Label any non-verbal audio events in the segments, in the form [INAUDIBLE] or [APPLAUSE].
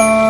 Bye.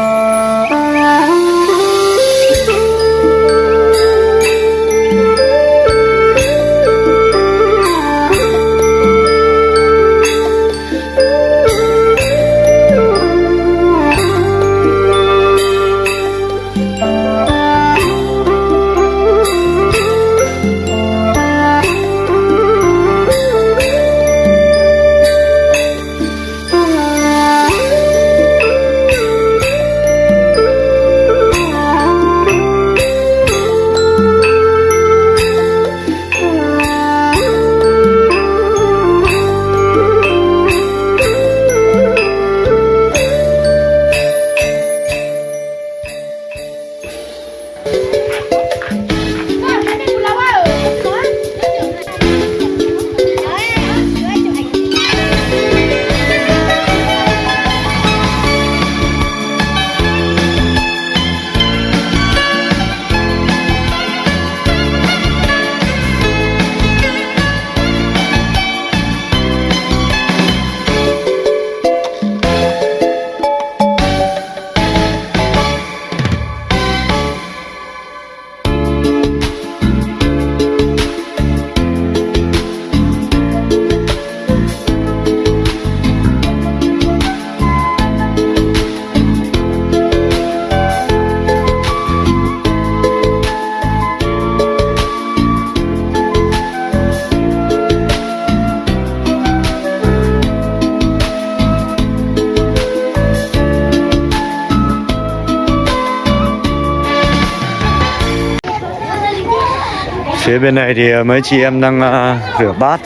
Phía bên này thì ờ, mấy chị em đang ờ, rửa bát,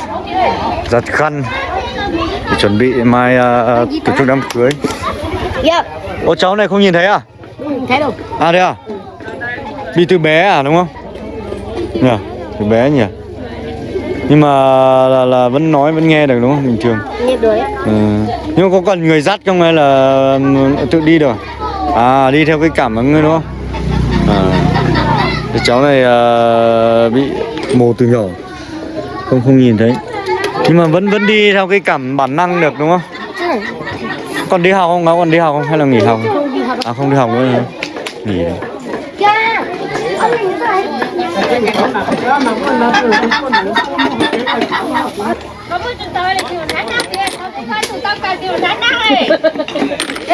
giặt khăn để chuẩn bị mai ờ, tổ chức đám cưới. Yep. Ô cháu này không nhìn thấy à? Thấy đâu? À đây à? Đi từ bé à đúng không? Nhỉ? Từ bé nhỉ? Nhưng mà là, là vẫn nói vẫn nghe được đúng không? Bình thường. Nghe đuổi. Ừ. Nhưng mà có cần người dắt không hay là ừ, tự đi được? À đi theo cái cảm ứng đúng không? Cháu này uh, bị mù từ nhỏ không không nhìn thấy nhưng mà vẫn vẫn đi theo cái cảm bản năng được đúng không? Còn đi học không? Nó còn đi học không hay là nghỉ học? À không đi học nữa hả? Nghỉ rồi.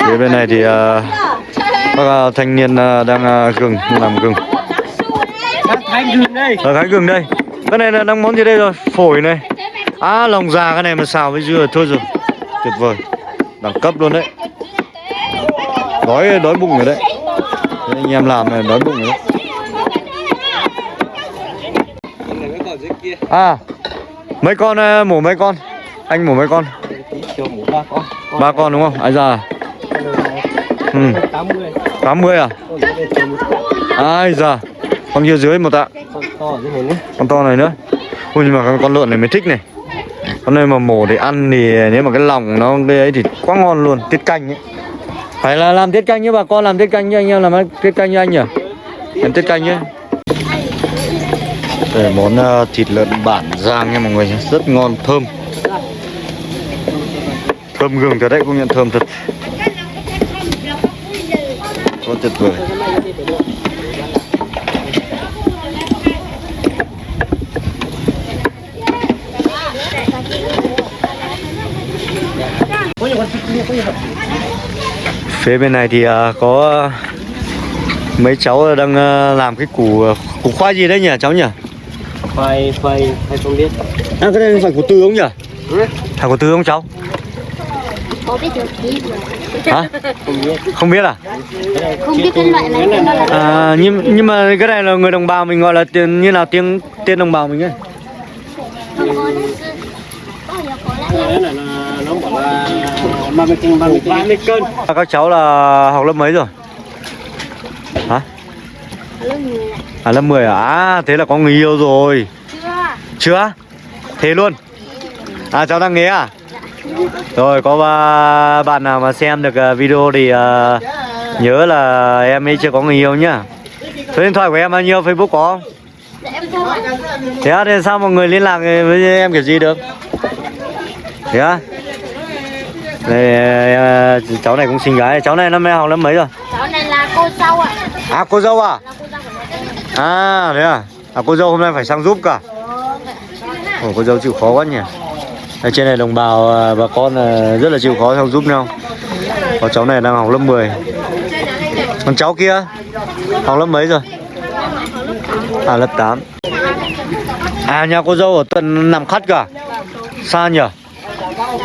Phía bên này thì ờ, uh, các uh, ờ, thanh niên uh, đang uh, gừng làm gừng. Thái gừng đây Ở Thái gừng đây. Cái này là đang món gì đây rồi? Phổi này. À lòng già cái này mà xào với dưa thôi rồi. Tuyệt vời. Đẳng cấp luôn đấy. Đói đói bụng rồi đấy. Thế anh em làm này đói bụng rồi đấy. À mấy con ờ, mổ mấy con? Anh mổ mấy con? Ba con Ba con đúng không? Ai già? Ừ. 80 80 à? Ai già? Con kia dưới một tạ. con to như này nữa con to này nữa. Ui nhưng mà con, con lợn này mới thích này. Con này mà mổ để ăn thì nếu mà cái lòng nó cái ấy thì quá ngon luôn Tiết canh ấy. Phải là làm tiết canh nhé bà con làm tiết canh nhé anh em làm tiết canh như anh nhỉ? Làm tiết canh nhé. Đây món ờ, thịt lợn bản giang nha mọi người Rất ngon thơm. Thơm gừng thật đấy công nhận thơm thật. Quá tuyệt vời Phía bên này thì à, có mấy cháu đang à, làm cái củ củ khoai gì đấy nhỉ cháu nhỉ? Phai phai phai không biết À cái này phải củ tư không nhỉ? Ừ. Phải củ tư không cháu? Có biết được gì mà. Hả? Không biết Không biết à? Không biết cái loại này nó là À nhưng nhưng mà cái này là người đồng bào mình gọi là tiền như nào tiếng tên đồng bào mình ấy. không có đấy. 30 cân 30 cân 30 cân Các cháu là học lớp mấy rồi? Hả? Lớp. À lớp 10 à? à? Thế là có người yêu rồi. Chưa. Chưa? Thế luôn? À cháu đang nghe à? Rồi có bạn nào mà xem được à, video thì uh, nhớ là em ấy chưa có người yêu nhá. Số điện thoại của em bao nhiêu? Facebook có không? Thế thì sao mọi người liên lạc với em kiểu gì được? Thế yeah đây cháu này cũng xinh gái cháu này năm nay học lớp mấy rồi? Cháu này là cô dâu ạ. À cô dâu à? Cô dâu à thế à? À cô dâu hôm nay phải sang giúp cả. Ồ, cô dâu chịu khó quá nhỉ. Ở trên này đồng bào à, bà con à, rất là chịu khó sang giúp nhau. Có cháu này đang học lớp 10 còn cháu kia? Học lớp mấy rồi? À lớp 8 à nhà cô dâu ở tận nằm khắt cả. Xa nhỉ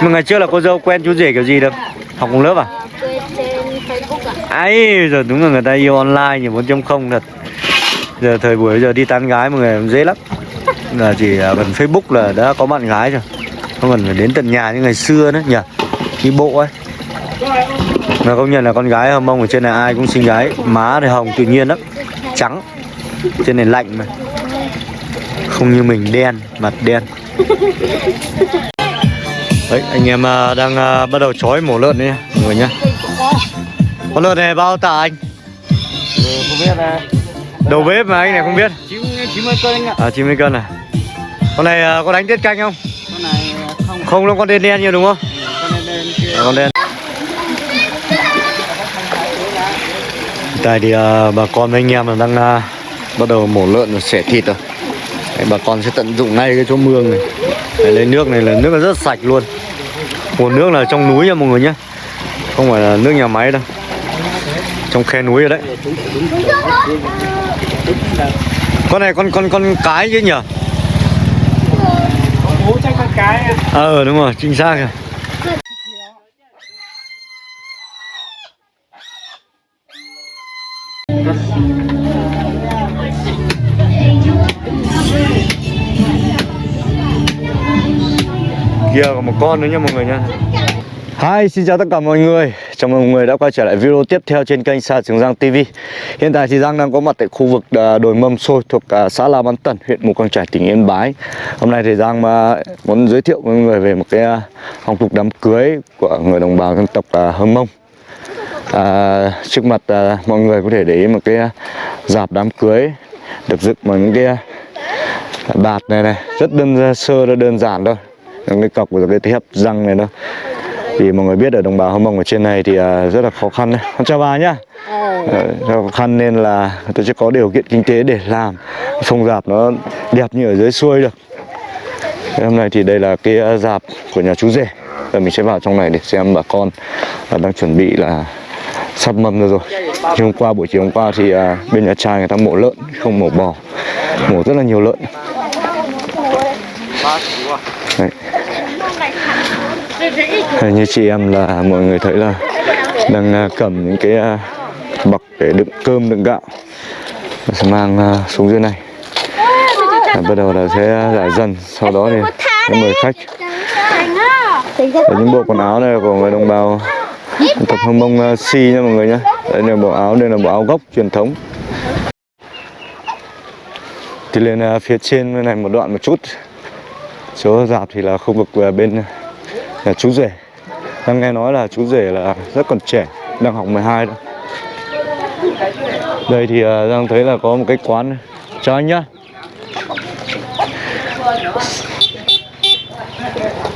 mà ngày trước là cô dâu quen chú rể kiểu gì được? Học cùng lớp à? Trên facebook ấy giờ đúng là người ta yêu online nhỉ 4.0 thật. Giờ thời buổi giờ đi tán gái mọi người dễ lắm. Là chỉ à, gần facebook là đã có bạn gái rồi. Không cần phải đến tận nhà như ngày xưa nữa nhỉ. Đi bộ ấy. Mà công nhận là con gái hâm mông ở trên này ai cũng xinh gái. Má thì hồng tự nhiên lắm. Trắng. Trên này lạnh mà. Không như mình đen mặt đen đấy anh em à, đang à, bắt đầu chói mổ lợn đấy mọi người nhá. Con lợn này bao tạ anh? Không biết là đầu bếp mà anh này không biết. Chín chín mươi cân anh ạ. À 90 cân à? Con này à, có đánh tiết canh không? Con này không. Không nó con đen đen nhiều đúng không? Con này lên kia. À, con đen. Tại thì bà con với anh em đang bắt đầu mổ lợn và xẻ thịt rồi Đấy, bà con sẽ tận dụng ngay cái chỗ mương này. Đấy, lấy nước này là nước là rất sạch luôn. Nguồn nước là trong núi nha mọi người nhé không phải là nước nhà máy đâu. Trong khe núi rồi đấy. Con này con con con cái chứ nhỉ? Ạ. ờ đúng rồi chính xác rồi kia còn một con nữa nha mọi người nha. Hi, xin chào tất cả mọi người. Chào mừng mọi người đã quay trở lại video tiếp theo trên kênh Sa Trường Giang TV Hiện tại thì Giang đang có mặt tại khu vực à, đồi mâm xôi thuộc à, xã La Bán Tần, huyện Mù Căng Trải, tỉnh Yên Bái. Hôm nay thì Giang muốn giới thiệu mọi người về một cái à, phong tục đám cưới của người đồng bào dân tộc à, Hơ Mông. À, Trước mặt à, mọi người có thể để ý một cái dạp đám cưới được dựng bằng những cái bạt này này. Rất đơn sơ, rất đơn giản thôi cái cọc và cái thép răng này thôi thì mọi người biết ở đồng bào Hơ Mông ở trên này thì à, rất là khó khăn đấy. Con chào bà nhá. Ờ, khó khăn nên là tôi sẽ có điều kiện kinh tế để làm phong dạp nó đẹp như ở dưới xuôi được. Hôm nay thì đây là cái à, dạp của nhà chú rể. Giờ mình sẽ vào trong này để xem bà con à, đang chuẩn bị là sắp mâm ra rồi. Thì hôm qua buổi chiều hôm qua thì à, bên nhà trai người ta mổ lợn không mổ bò, mổ rất là nhiều lợn. Đấy. Hay như chị em là mọi người thấy là đang à, cầm những cái à, bọc để đựng cơm đựng gạo Và sẽ mang à, xuống dưới này. Và bắt đầu là sẽ giải dần sau đó thì sẽ mời khách Và những bộ quần áo này là của người đồng bào tập tộc Hông Mông Si nha mọi người nhé Đây là bộ áo, đây là bộ áo gốc truyền thống. Thì lên phía trên này một đoạn một chút. Chỗ dạp thì là khu vực bên là chú rể. Đang nghe nói là chú rể là rất còn trẻ đang học 12 đó. Đây thì à, uh, đang thấy là có một cái quán này. chào anh nhá.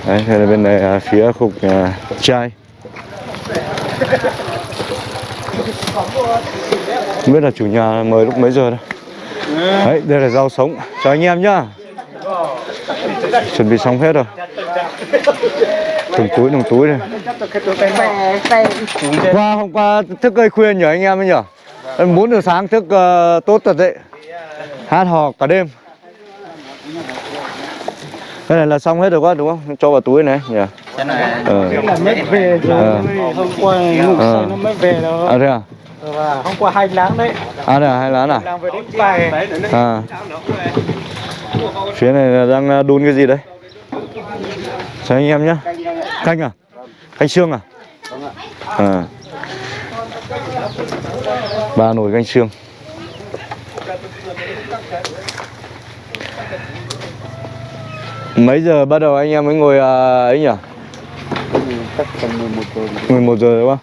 Đấy đây là bên này uh, à, phía khu à, vực uh, trai không biết là chủ nhà mời lúc mấy giờ đâu đấy đây là rau sống chào anh em nhá. Chuẩn bị xong hết rồi thùng túi thùng túi này qua hôm qua thức gây khuya nhỉ anh em ấy nhỉ? Em bốn giờ sáng thức uh, tốt thật đấy. Hát hò cả đêm. Cái này là xong hết rồi quá đúng không? Cho vào túi này nhỉ? Cái này. mới về rồi hôm qua ngủ say nó mới về đó à thế à? Hôm qua hai láng đấy à đây à? Hai láng à đang về à. Phía này là đang ờ, đun cái gì đấy? Chào anh em nhá canh à? Canh xương à? À. Ba nồi canh xương mấy giờ bắt đầu anh em mới ngồi à, ấy nhỉ? Chắc tầm 11 giờ. 11 giờ đúng không?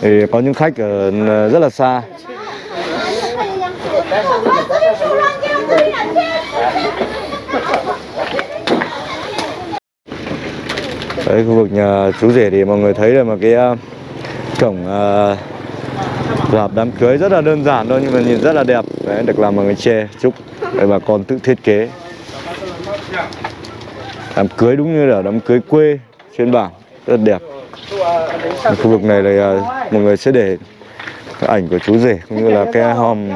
Thì có những khách ở ờ, rất là xa Đấy khu vực nhà chú rể thì mọi người thấy là mà cái ờ, cổng uh, đám cưới rất là đơn giản thôi nhưng mà nhìn rất là đẹp. Đấy, được làm bằng cái tre trúc Đấy, bà con tự thiết kế. Đám cưới đúng như là đám cưới quê trên bảng rất là đẹp khu vực này là uh, mọi người sẽ để ảnh của chú rể cũng như là cái hòm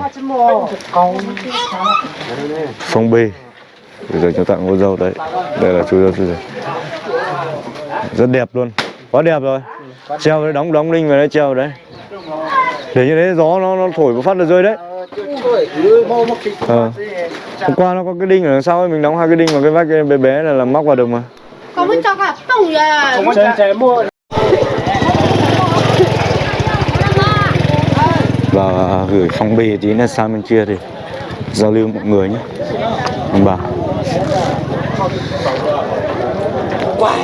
phong bì Bây giờ cho tặng cô dâu đấy. Đây là chú dâu chú rể rất đẹp luôn. Quá đẹp rồi. Treo đấy đóng đóng đinh vào đấy treo đấy. Để như thế gió nó nó thổi một phát là rơi đấy. Ờ. hôm qua nó có cái đinh ở đằng sau ấy mình đóng hai cái đinh vào cái vách bé bé này là móc vào được mà. Có bên trong là tủ là và gửi phong bì tí là sang bên kia thì giao lưu mọi người nhé. Ông bà.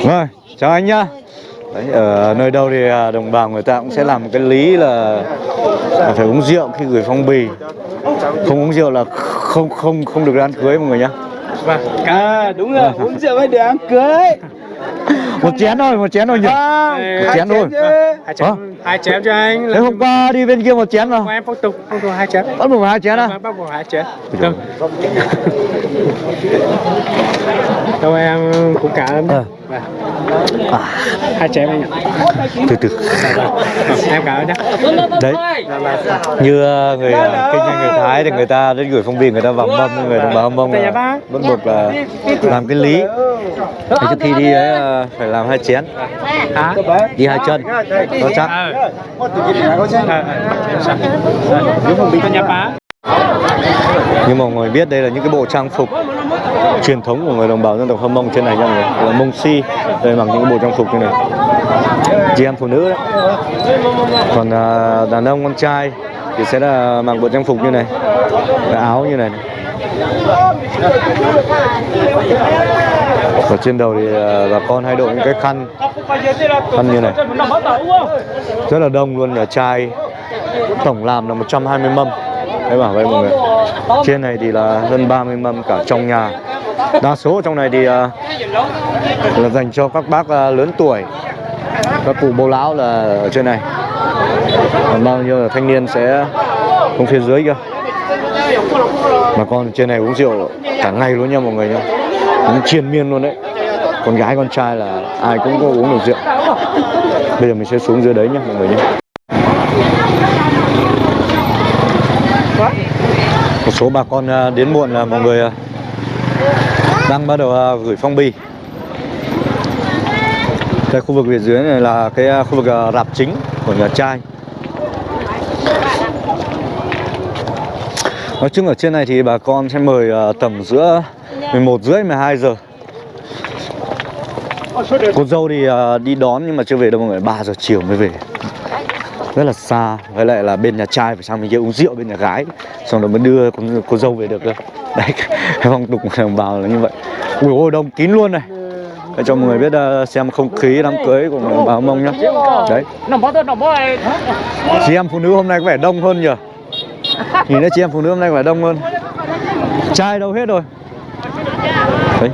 Rồi chào anh nhá. Đấy, ở nơi đâu thì à, đồng bào người ta cũng sẽ làm một cái lý là, là phải uống rượu khi gửi phong bì. Không uống rượu là không không không được ăn cưới mọi người nhá. Vâng. À đúng rồi, uống rượu mới được ăn cưới một chén thôi một chén thôi nhỉ? Một chén thôi. Hai chén, hai chén cho anh. Thế hôm qua đi bên kia một chén mà Của em phong tục, phong tục hai chén. Bắt buộc hai chén à? Vâng, bắt buộc hai chén. Vâng. [LAUGHS] Đâu em cũng cảm ơn Ờ. Vâng. Hai chén anh ạ. Từ từ. Em cảm ơn nhé. Đấy như ờ, người ờ, kinh doanh người thái thì người ta đến gửi phong bì người ta vào mâm người đồng bào mông là bắt buộc là làm cái lý. Trước khi đi ấy phải làm hai chén. Hả? đi hai chân. Cho chắc. Ờ. Ờ, nhưng mà mọi người biết đây là những cái bộ trang phục truyền thống của người đồng bào dân tộc hâm mông trên này nha mọi người. Là mông si đây mặc những cái bộ trang phục như này. Chị em phụ nữ đấy. Còn à, đàn ông con trai thì sẽ là mặc bộ trang phục như này. Cái áo như này và trên đầu thì à, bà con hay đội những cái khăn. Khăn như này. Rất là đông luôn là chai tổng làm là 120 mâm. Đấy, bảo vậy mọi người. Trên này thì là hơn 30 mâm cả trong nhà. Đa số trong này thì à, là dành cho các bác à, lớn tuổi. Các cụ, bố lão là ở trên này. Còn bao nhiêu là thanh niên sẽ xuống phía dưới kia mà con trên này uống rượu cả ngày luôn nha mọi người nhá uống triền miên luôn đấy. Con gái con trai là ai cũng có uống được rượu. Bây giờ mình sẽ xuống dưới đấy nhá mọi người nhé một số bà con à, đến muộn là mọi người à, đang bắt đầu à, gửi phong bì. Cái khu vực phía dưới này là cái khu vực rạp chính của nhà trai. Nói chung ở trên này thì bà con sẽ mời à, tầm giữa 11 rưỡi 12 giờ. Cô dâu thì à, đi đón nhưng mà chưa về đâu mọi người 3 giờ chiều mới về. Rất là xa với lại là bên nhà trai phải sang bên kia uống rượu bên nhà gái xong rồi mới đưa con cô dâu về được cơ. [LAUGHS] Đấy cái phong tục của [LAUGHS] đồng bào là như vậy. Ui ôi đông kín luôn này. Để cho mọi người biết uh, xem không khí đám cưới của đồng bào mông nhá. Đấy. Chị em phụ nữ hôm nay có vẻ đông hơn nhỉ nhìn thấy chị em phụ nữ hôm nay quả đông hơn. Trai đâu hết rồi? Đấy.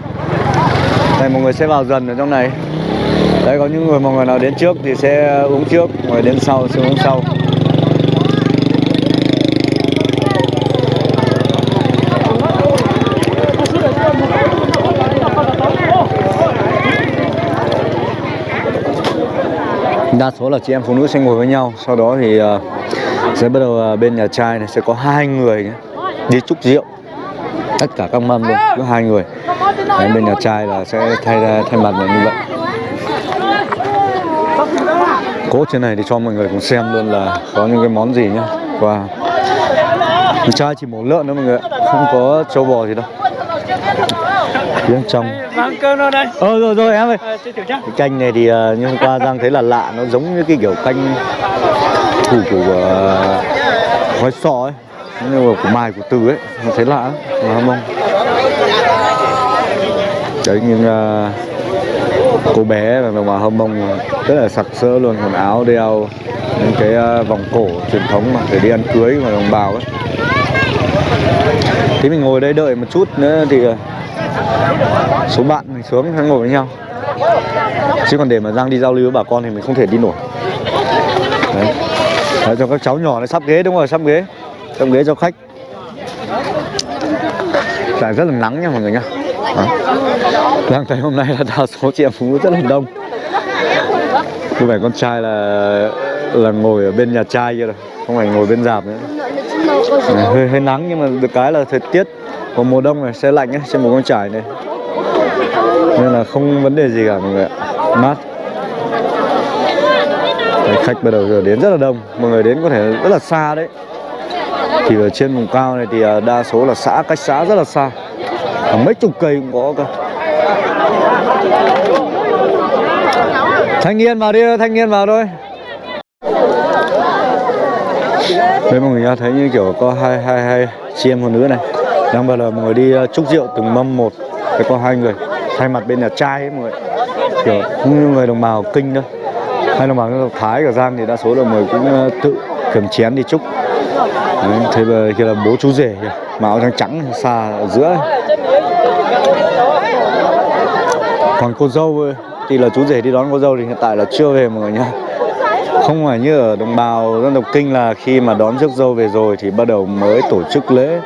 Đây mọi người sẽ vào dần ở trong này. Đấy có những người mọi người nào đến trước thì sẽ uống trước, mọi người đến sau sẽ uống sau. Đa số là chị em phụ nữ sẽ ngồi với nhau, sau đó thì uh, sẽ bắt đầu ờ, bên nhà trai này sẽ có hai người nhé, đi chúc rượu. Tất cả các mâm luôn, có hai người. Đấy, bên nhà trai là sẽ thay ra thay mặt là như vậy. Cốt trên này thì cho mọi người cùng xem luôn là có những cái món gì nhá. Wow Nhà trai chỉ mổ lợn thôi mọi người Không có trâu bò gì đâu. Phía trong. Vâng, cơm đâu đây? Ờ rồi rồi em ơi. Ờ, Cái canh này thì uh, như hôm qua Giang thấy là lạ Nó giống như cái kiểu canh thủ của khói gói sọ ấy Nhưng mà của mài của từ ấy Nó thấy lạ lắm Mà không? Đấy nhưng uh, cô bé là đồng bào hâm mông rất là sặc sỡ luôn quần áo đeo những cái uh, vòng cổ truyền thống mà để đi ăn cưới mà đồng bào ấy. Thì mình ngồi đây đợi một chút nữa thì uh, số bạn mình xuống ngồi với nhau. Chứ còn để mà Giang đi giao lưu với bà con thì mình không thể đi nổi đấy cho các cháu nhỏ này sắp ghế đúng rồi sắp ghế. Sắp ghế cho khách. Trời rất là nắng nha mọi người nha Đó. Giang thấy hôm nay là đa số chị em phụ nữ rất là đông. Có vẻ con trai là là ngồi ở bên nhà trai kia rồi Không phải ngồi bên dạp nữa. Này, hơi, hơi nắng nhưng mà được cái là thời tiết còn mùa đông này xe lạnh ấy, trên một con trải này. Nên là không vấn đề gì cả mọi người ạ. Mát đấy, Khách bắt đầu giờ đến rất là đông. Mọi người đến có thể rất là xa đấy. Thì ở trên vùng cao này thì à, đa số là xã cách xã rất là xa. Mấy chục cây cũng có cơ. Thanh niên vào đi thanh niên vào thôi. Đấy mọi người nha, thấy như kiểu có hai hai hai chị em phụ nữ này. Đang bao giờ mọi người đi à, chúc rượu từng mâm một. Phải có hai người thay mặt bên nhà trai ấy mọi người. Kiểu cũng như người đồng bào kinh thôi hay đồng bào dân tộc thái cả giang thì đa số là mọi người cũng ờ, tự cầm chén đi chúc. Đấy, thế mà kia là bố chú rể kìa mà áo trắng trắng xa ở giữa còn cô dâu ơi, thì là chú rể đi đón cô dâu thì hiện tại là chưa về mọi người nhá. Không phải như ở đồng bào dân tộc kinh là khi mà đón rước dâu về rồi thì bắt đầu mới tổ chức lễ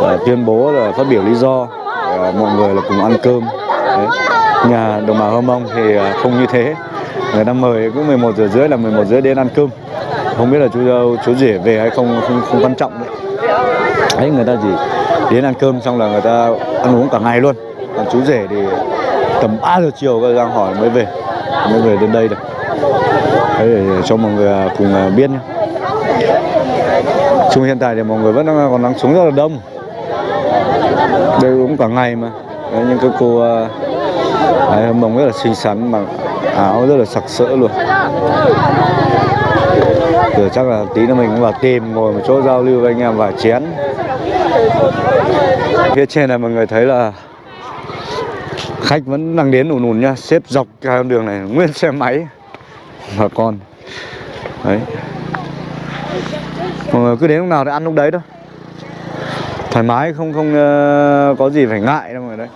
và tuyên bố là phát biểu lý do ờ, mọi người là cùng ăn cơm. Đấy. nhà đồng bào hơ mông thì không như thế người ta mời cũng 11 giờ rưỡi là 11 rưỡi đến ăn cơm. Không biết là chú dâu chú rể về hay không không, không quan trọng đấy. ấy người ta chỉ đến ăn cơm xong là người ta ăn uống cả ngày luôn. Còn chú rể thì tầm 3 giờ chiều các đang hỏi mới về mới về đến đây được. Đấy để cho mọi người à, cùng à, biết nhé chung hiện tại thì mọi người vẫn đang à, còn đang xuống rất là đông. Đây uống cả ngày mà. Đấy, những cái cô ấy, mông rất là xinh xắn mà áo rất là sặc sỡ luôn. Rồi chắc là tí nữa mình cũng vào tìm ngồi một chỗ giao lưu với anh em vài chén. Phía trên này mọi người thấy là Khách vẫn đang đến ùn ùn nha Xếp dọc hai con đường này nguyên xe máy. Và con. Đấy. Mọi người cứ đến lúc nào thì ăn lúc đấy thôi. Thoải mái không không uh, có gì phải ngại đâu mọi người đấy.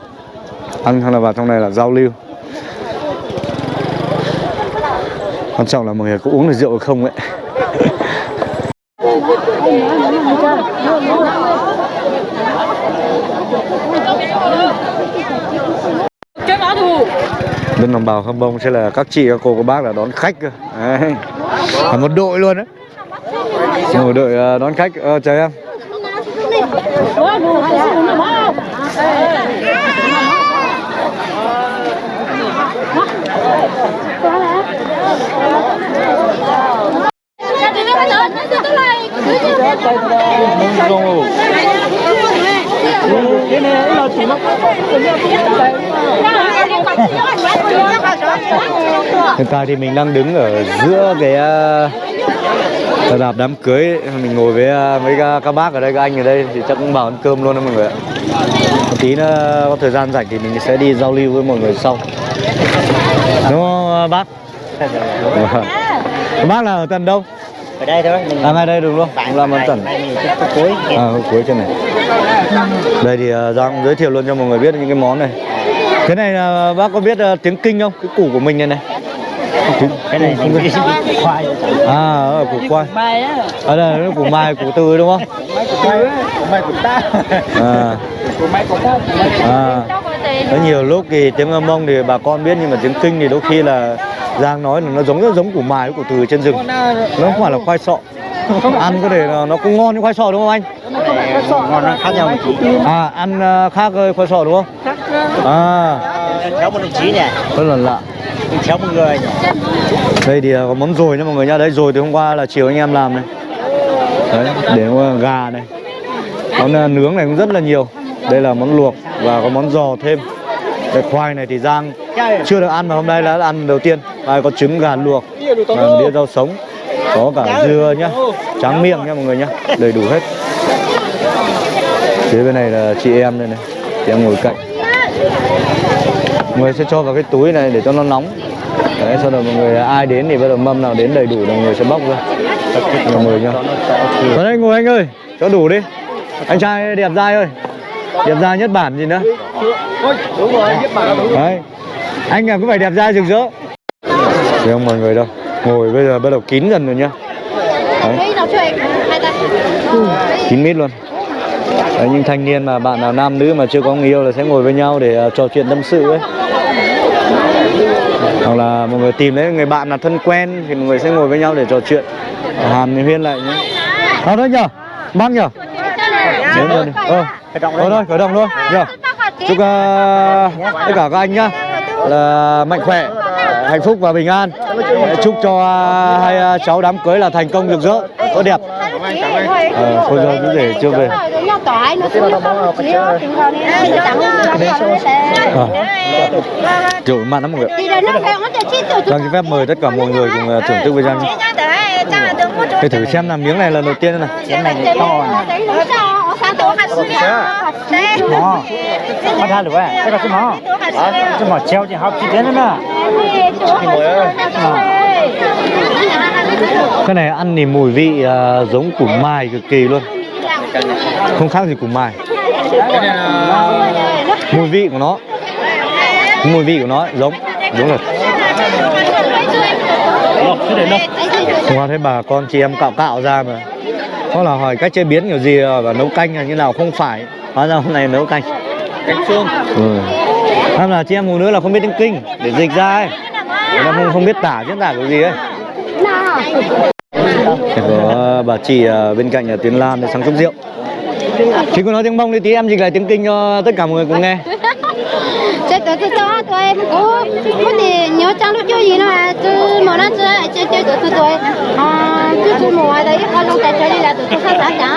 Ăn xong là vào trong này là giao lưu. Quan trọng là mọi người có uống được rượu hay không ấy. Bên đồng bào khăm bông sẽ là các chị các cô các bác là đón khách cơ. Đấy. là một đội luôn đấy một đội ờ, đón khách. Ờ, chào em hiện tại thì mình đang đứng ở giữa cái uh, đạp đám cưới. Mình ngồi với ờ, mấy các, các bác ở đây các anh ở đây thì chắc cũng vào ăn cơm luôn đó mọi người ạ. Một tí nữa có thời gian rảnh thì mình sẽ đi giao lưu với mọi người sau. Đúng không ờ, bác? Bác là ở tận đâu ở đây thôi mình à ngay đây đúng luôn. Làm ở tận mình chút cuối. À cuối trên này. Đây thì uh, giang giới thiệu luôn cho mọi người biết những cái món này. Cái này là bác có biết uh, tiếng kinh không? Cái củ của mình này này. Cái này đi khoai. À ở củ khoai. ở đây là củ mai củ từ đúng không? Mai của mai của ta à. Của mai của ta à. Có nhiều lúc thì tiếng âm mông thì bà con biết nhưng mà tiếng kinh thì đôi khi là giang nói là nó giống rất giống củ mai với củ từ trên rừng. Nó không phải là khoai sọ. Ăn có thể là nó cũng ngon như khoai sọ đúng không anh? Ngon nó khác nhau một tí à ăn ờ, khác với khoai sọ đúng không? À. Cháu một đồng chí nè. Rất là lạ. Cháu một người đây thì có món dồi nha mọi người nha. Đấy dồi từ hôm qua là chiều anh em làm này. Đấy để gà này. Món ờ, nướng này cũng rất là nhiều. Đây là món luộc và có món giò thêm. Cái khoai này thì giang chưa được ăn mà hôm nay đã ăn đầu tiên. Và có trứng gà luộc và đĩa rau sống có cả dưa nhá. Tráng miệng nha mọi người nhá đầy đủ hết. Phía bên này là chị em đây này chị em ngồi cạnh. Mọi người sẽ cho vào cái túi này để cho nó nóng. Đấy sau đó mọi người ai đến thì bắt đầu mâm nào đến đầy đủ là mọi người sẽ bóc ra. Mọi người nhá. Vào đây ngồi anh ơi cho đủ đi. Anh trai đẹp trai ơi. Đẹp trai nhất bản gì nữa? Đúng rồi giúp bà đấy anh là có phải đẹp trai rực rỡ. Thấy không mọi người đâu. Ngồi bây giờ bắt đầu kín dần rồi nhá. Đấy, Thấy nào chơi hai ta kín mít luôn. Đấy, những thanh niên mà bạn nào nam nữ mà chưa có người yêu là sẽ ngồi với nhau để ờ, trò chuyện tâm sự ấy. Hoặc là một người tìm lấy người bạn là thân quen thì mọi người sẽ ngồi với nhau để trò chuyện. Hàn huyên lại nhé Ờ đấy nhờ. Mang nhờ. Đến rồi ờ. Khởi động nhờ. Chúc ờ, tất cả các anh nhá là mạnh khỏe, hạnh phúc và bình an. Chúc cho à, hai à, cháu đám cưới là thành công rực rỡ, tốt đẹp. Ờ thôi rồi, cứ để chưa về. Ờ. Nó mặt lắm mọi người Đang vâng, xin phép mời tất cả mọi người cùng à, thưởng thức với Giang nhé. Thử xem là miếng này lần đầu tiên này. Miếng này to ra được vậy. Cái này ăn thì mùi vị ờ, giống củ mài cực kỳ luôn. Không khác gì củ mài Mùi vị của nó. Mùi vị của nó giống. Giống rồi. Qua thấy bà con chị em cạo cạo ra mà Có là hỏi cách chế biến kiểu gì và nấu canh là như nào? Không phải. Hóa ra hôm nay nấu canh. Cánh xương. ừ. Là chị em phụ nữ là không biết tiếng kinh Để dịch ra ấy. Ta không, không biết tả diễn tả kiểu gì ấy. Có bà chị ờ, bên cạnh là Tiến Lan để sang chúc rượu Chị có nói tiếng Mông đi tí em dịch lại tiếng Kinh cho tất cả mọi người cùng nghe. [LAUGHS] Chết tôi tôi tôi tôi em có có thể nhớ trang lúc chơi gì mà từ mà nó chơi chơi chơi tôi tôi tôi à cứ cứ mùa đấy con lúc tại chơi đi là tôi tôi sát trả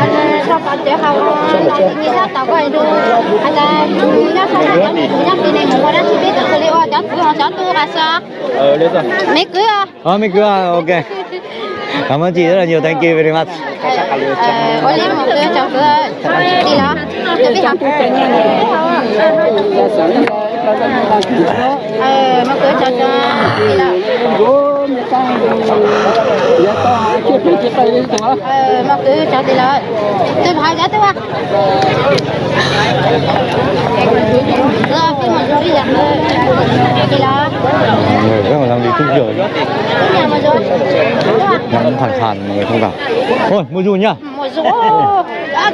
anh sau còn chơi học như là tao coi đồ anh là như là sau như là bên này mà nó chỉ biết tôi lấy ô cháu tôi cháu tôi là sao? Ờ, lên rồi. mấy cứ à Ờ mình cứ à, ok [LAUGHS] Cảm ơn chị rất là nhiều. Thank you very much. Có lẽ một cái cháu một cái cháu đi đó ờ mà cứ cho đi là tôi hỏi giá tôi à rồi khi mà rồi đi là đi là người rất là đang đi chúc rượu nhà rồi Nhắn thẳng người không gặp Thôi mua dù nhá